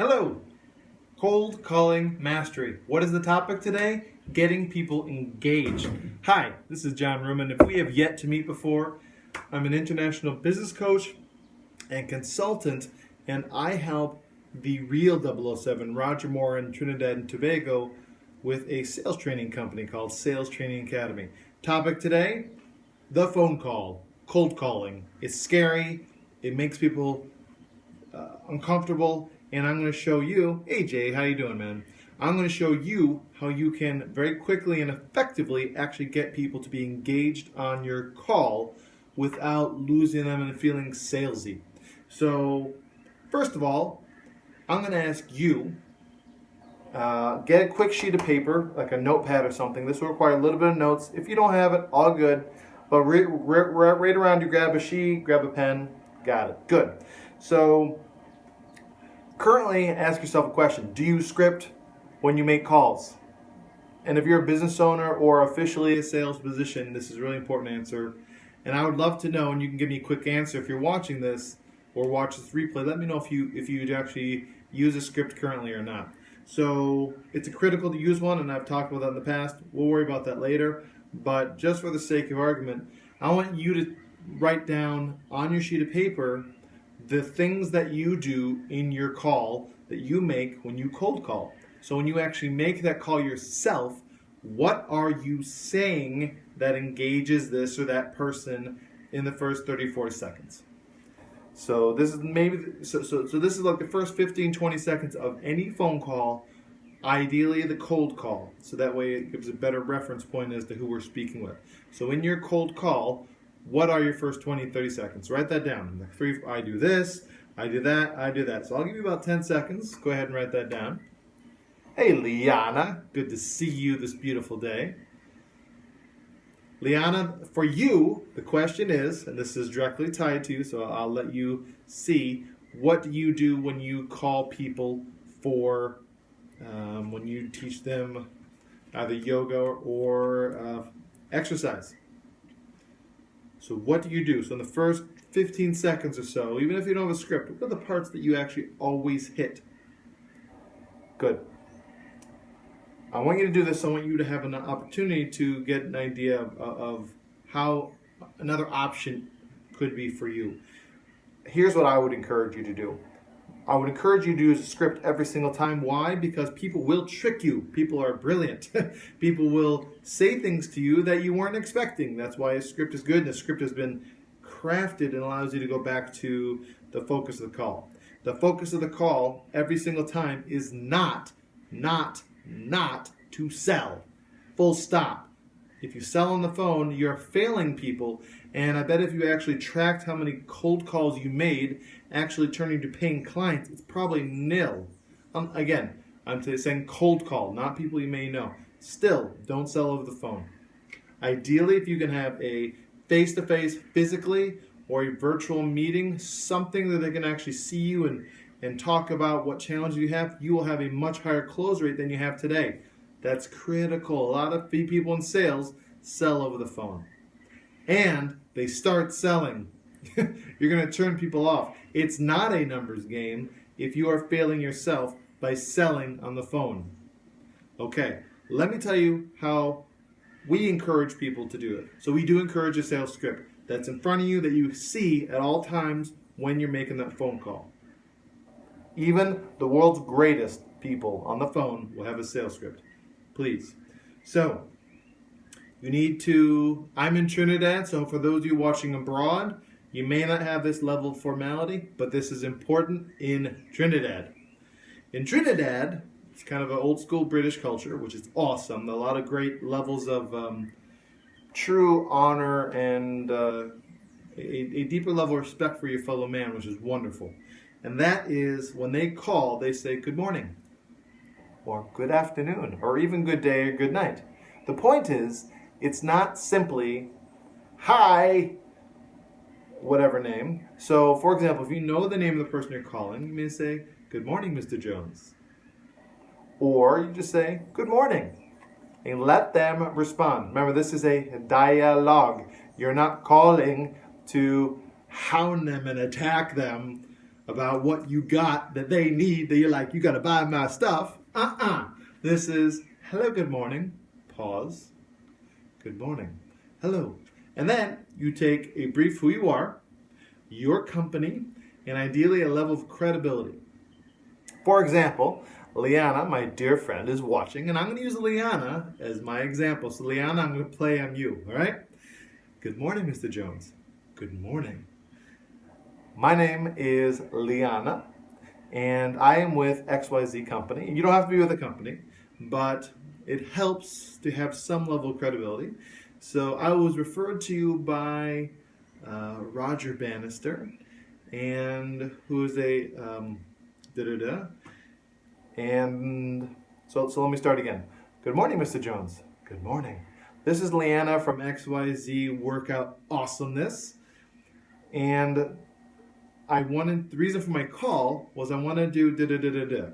Hello! Cold Calling Mastery. What is the topic today? Getting people engaged. Hi, this is John Ruman. If we have yet to meet before, I'm an international business coach and consultant, and I help the real 007, Roger Moore in Trinidad and Tobago, with a sales training company called Sales Training Academy. Topic today the phone call, cold calling. It's scary, it makes people uh, uncomfortable, and I'm going to show you, hey Jay, how you doing, man? I'm going to show you how you can very quickly and effectively actually get people to be engaged on your call without losing them and feeling salesy. So, first of all, I'm going to ask you uh, get a quick sheet of paper, like a notepad or something. This will require a little bit of notes. If you don't have it, all good. But right, around you, grab a sheet, grab a pen. Got it. Good. So, currently, ask yourself a question Do you script when you make calls? And if you're a business owner or officially a sales position, this is a really important answer. And I would love to know, and you can give me a quick answer if you're watching this or watch this replay. Let me know if you if you actually use a script currently or not. So it's a critical to use one, and I've talked about that in the past. We'll worry about that later. But just for the sake of argument, I want you to write down on your sheet of paper the things that you do in your call that you make when you cold call. So when you actually make that call yourself, what are you saying that engages this or that person in the first 30 40 seconds? So this is maybe so, so so this is like the first 15 20 seconds of any phone call, ideally the cold call. So that way it gives a better reference point as to who we're speaking with. So in your cold call, what are your first 20 30 seconds? Write that down. Like three I do this, I do that, I do that. So I'll give you about 10 seconds. Go ahead and write that down. Hey Liana, good to see you this beautiful day. Liana, for you, the question is, and this is directly tied to you, so I'll let you see what do you do when you call people for, um, when you teach them either yoga or uh, exercise. So, what do you do? So, in the first 15 seconds or so, even if you don't have a script, what are the parts that you actually always hit? Good. I want you to do this. I want you to have an opportunity to get an idea of, uh, of how another option could be for you. Here's what I would encourage you to do. I would encourage you to use a script every single time. Why? Because people will trick you. People are brilliant. people will say things to you that you weren't expecting. That's why a script is good. And a script has been crafted and allows you to go back to the focus of the call. The focus of the call every single time is not, not not to sell. Full stop. If you sell on the phone, you're failing people. And I bet if you actually tracked how many cold calls you made, actually turning to paying clients, it's probably nil. Um, again, I'm saying cold call, not people you may know. Still, don't sell over the phone. Ideally, if you can have a face to face physically or a virtual meeting, something that they can actually see you and and talk about what challenges you have, you will have a much higher close rate than you have today. That's critical. A lot of people in sales sell over the phone. And they start selling. You're going to turn people off. It's not a numbers game if you are failing yourself by selling on the phone. Okay, let me tell you how we encourage people to do it. So we do encourage a sales script that's in front of you that you see at all times when you're making that phone call. Even the world's greatest people on the phone will have a sales script. Please. So, you need to. I'm in Trinidad, so for those of you watching abroad, you may not have this level of formality, but this is important in Trinidad. In Trinidad, it's kind of an old school British culture, which is awesome. A lot of great levels of um, true honor and uh, a, a deeper level of respect for your fellow man, which is wonderful. And that is when they call, they say good morning, or good afternoon, or even good day or good night. The point is, it's not simply hi, whatever name. So, for example, if you know the name of the person you're calling, you may say, Good morning, Mr. Jones. Or you just say, Good morning. And let them respond. Remember, this is a dialogue. You're not calling to hound them and attack them about what you got that they need that you're like, you got to buy my stuff. Uh uh This is hello, good morning. Pause. Good morning. Hello. And then you take a brief who you are, your company, and ideally a level of credibility. For example, Liana, my dear friend, is watching, and I'm going to use Liana as my example. So, Liana, I'm going to play on you, all right? Good morning, Mr. Jones. Good morning. My name is Liana, and I am with XYZ Company. You don't have to be with a company, but it helps to have some level of credibility. So I was referred to you by uh, Roger Bannister, and who is a um, da da da. And so, so let me start again. Good morning, Mr. Jones. Good morning. This is Leanna from XYZ Workout Awesomeness, and I wanted the reason for my call was I want to do da da da da da.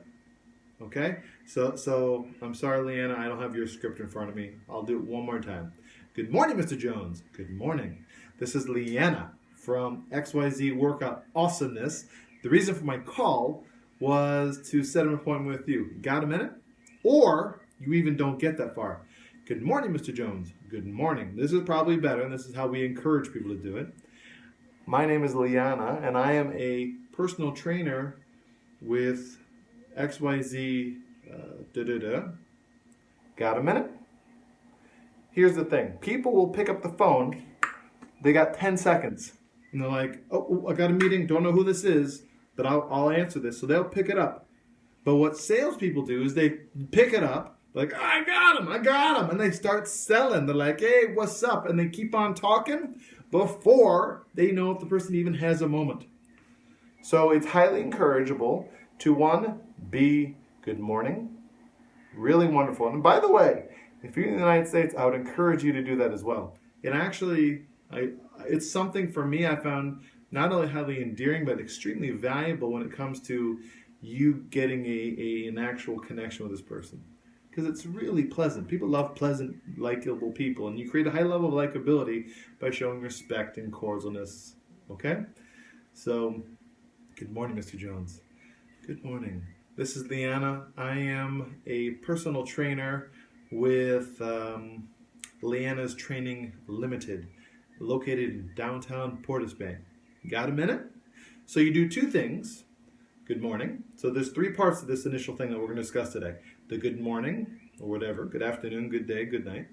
Okay, so so I'm sorry, Leanna, I don't have your script in front of me. I'll do it one more time. Good morning, Mr. Jones. Good morning. This is Leanna from XYZ Workout Awesomeness. The reason for my call was to set an appointment with you. Got a minute? Or you even don't get that far. Good morning, Mr. Jones. Good morning. This is probably better, and this is how we encourage people to do it. My name is Liana, and I am a personal trainer with XYZ uh, da da da. Got a minute? Here's the thing people will pick up the phone, they got 10 seconds, and they're like, oh, oh, I got a meeting, don't know who this is, but I'll, I'll answer this. So they'll pick it up. But what salespeople do is they pick it up, like, I got him, I got him. And they start selling. They're like, hey, what's up? And they keep on talking before they know if the person even has a moment. So it's highly encourageable to one, be good morning. Really wonderful. And by the way, if you're in the United States, I would encourage you to do that as well. It actually, I, it's something for me I found not only highly endearing, but extremely valuable when it comes to you getting a, a an actual connection with this person because it's really pleasant. People love pleasant, likable people, and you create a high level of likability by showing respect and cordialness. Okay? So, good morning, Mr. Jones. Good morning. This is Leanna. I am a personal trainer with um, Leanna's Training Limited, located in downtown Port Bay. Got a minute? So, you do two things. Good morning. So, there's three parts of this initial thing that we're going to discuss today the good morning or whatever, good afternoon, good day, good night.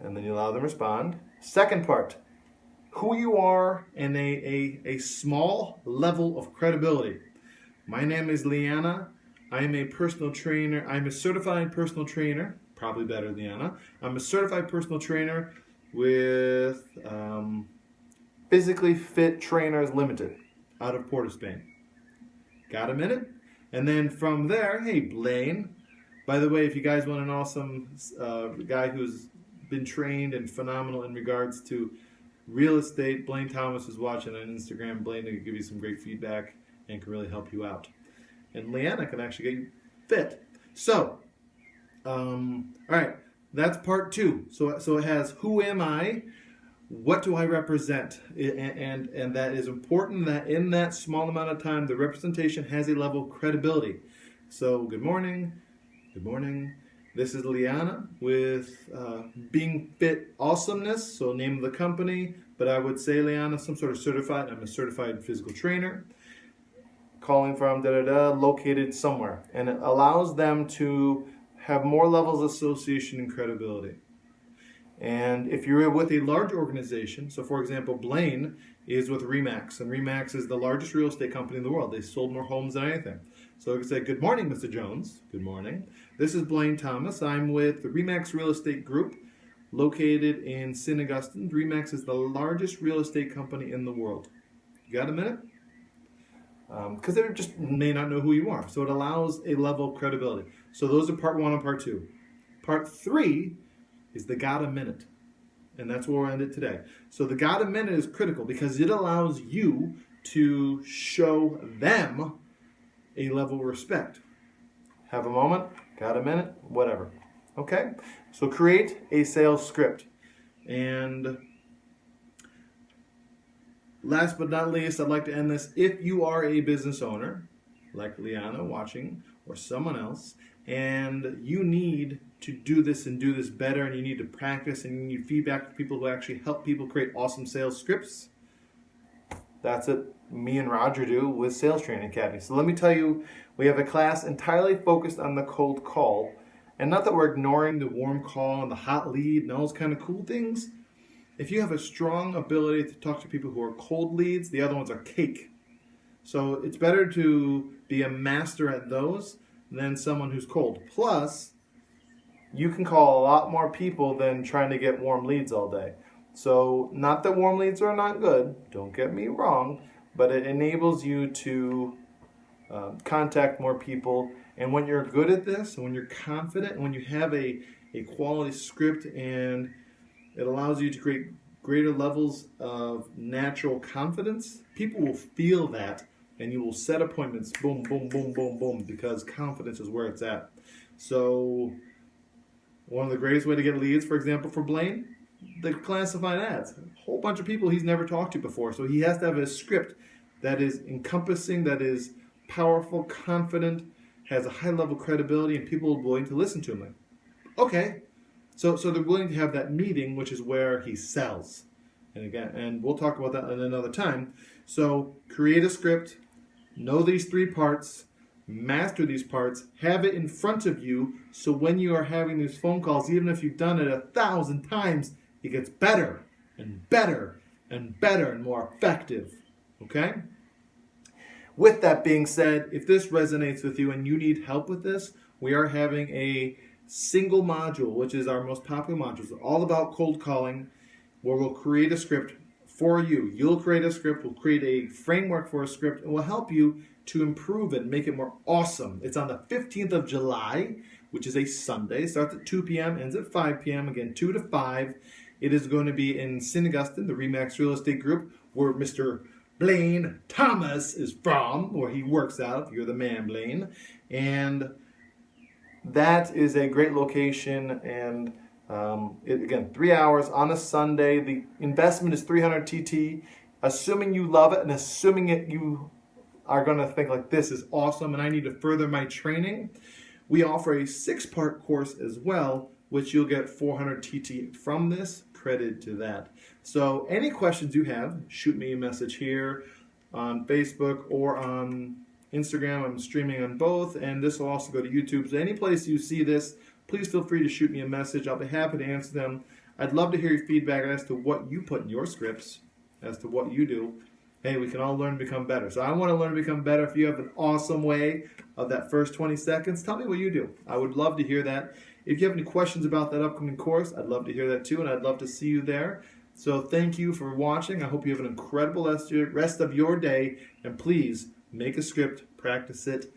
And then you allow them to respond. Second part, who you are and a, a, a small level of credibility. My name is Liana. I am a personal trainer. I'm a certified personal trainer, probably better than Liana. I'm a certified personal trainer with um, Physically Fit Trainers Limited out of Port of Spain. Got a minute? And then from there, hey, Blaine. By the way, if you guys want an awesome uh, guy who's been trained and phenomenal in regards to real estate, Blaine Thomas is watching on Instagram. Blaine can give you some great feedback and can really help you out. And Leanna can actually get you fit. So, um, all right, that's part two. So, so it has who am I, what do I represent? And, and, and that is important that in that small amount of time, the representation has a level of credibility. So, good morning. Good morning. This is Liana with uh, Being Fit Awesomeness, so name of the company. But I would say Liana, some sort of certified. I'm a certified physical trainer. Calling from da da da, located somewhere. And it allows them to have more levels of association and credibility. And if you're with a large organization, so for example, Blaine is with Remax, and Remax is the largest real estate company in the world. They sold more homes than anything. So I could say, Good morning, Mr. Jones. Good morning. This is Blaine Thomas. I'm with the Remax Real Estate Group, located in St. Augustine. Remax is the largest real estate company in the world. You got a minute? Because um, they just may not know who you are. So it allows a level of credibility. So those are part one and part two. Part three is the God a minute. And that's where we'll end it today. So the God a minute is critical because it allows you to show them a level of respect. Have a moment, got a minute, whatever. Okay? So create a sales script. And last but not least, I'd like to end this. If you are a business owner, like Liana watching, or someone else, and you need to do this and do this better, and you need to practice, and you need feedback from people who actually help people create awesome sales scripts, that's it. Me and Roger do with Sales Training Academy. So let me tell you, we have a class entirely focused on the cold call. And not that we're ignoring the warm call and the hot lead and all those kind of cool things. If you have a strong ability to talk to people who are cold leads, the other ones are cake. So it's better to be a master at those than someone who's cold. Plus, you can call a lot more people than trying to get warm leads all day. So, not that warm leads are not good, don't get me wrong, but it enables you to uh, contact more people. And when you're good at this, and when you're confident, and when you have a, a quality script, and it allows you to create greater levels of natural confidence, people will feel that and you will set appointments boom, boom, boom, boom, boom, because confidence is where it's at. So, one of the greatest way to get leads, for example, for Blaine, the classified ads. A whole bunch of people he's never talked to before. So he has to have a script that is encompassing, that is powerful, confident, has a high level of credibility, and people are willing to listen to him. Okay. So so they're willing to have that meeting, which is where he sells. And again, and we'll talk about that in another time. So create a script, know these three parts, master these parts, have it in front of you so when you are having these phone calls, even if you've done it a thousand times, it gets better and better and better and more effective. Okay? With that being said, if this resonates with you and you need help with this, we are having a single module, which is our most popular module. It's all about cold calling, where we'll create a script for you. You'll create a script, we'll create a framework for a script, and we'll help you to improve it and make it more awesome. It's on the 15th of July, which is a Sunday. Starts at 2 p.m., ends at 5 p.m. Again, 2 to 5. It is going to be in St. Augustine, the Remax Real Estate Group, where Mr. Blaine Thomas is from, where he works out. You're the man, Blaine. And that is a great location. And um, it, again, three hours on a Sunday. The investment is 300 TT. Assuming you love it and assuming it you are going to think like this is awesome and I need to further my training, we offer a six-part course as well, which you'll get 400 TT from this credit to that. So any questions you have, shoot me a message here on Facebook or on Instagram. I'm streaming on both, and this will also go to YouTube. So any place you see this, please feel free to shoot me a message. I'll be happy to answer them. I'd love to hear your feedback as to what you put in your scripts, as to what you do. Hey, we can all learn to become better. So I want to learn to become better. If you have an awesome way of that first 20 seconds, tell me what you do. I would love to hear that. If you have any questions about that upcoming course, I'd love to hear that too, and I'd love to see you there. So thank you for watching. I hope you have an incredible rest of your day, and please make a script, practice it,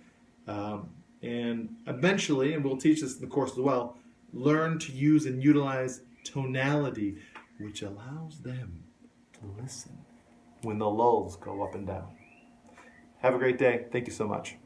um, and eventually, and we'll teach this in the course as well, learn to use and utilize tonality, which allows them to listen when the lulls go up and down. Have a great day. Thank you so much.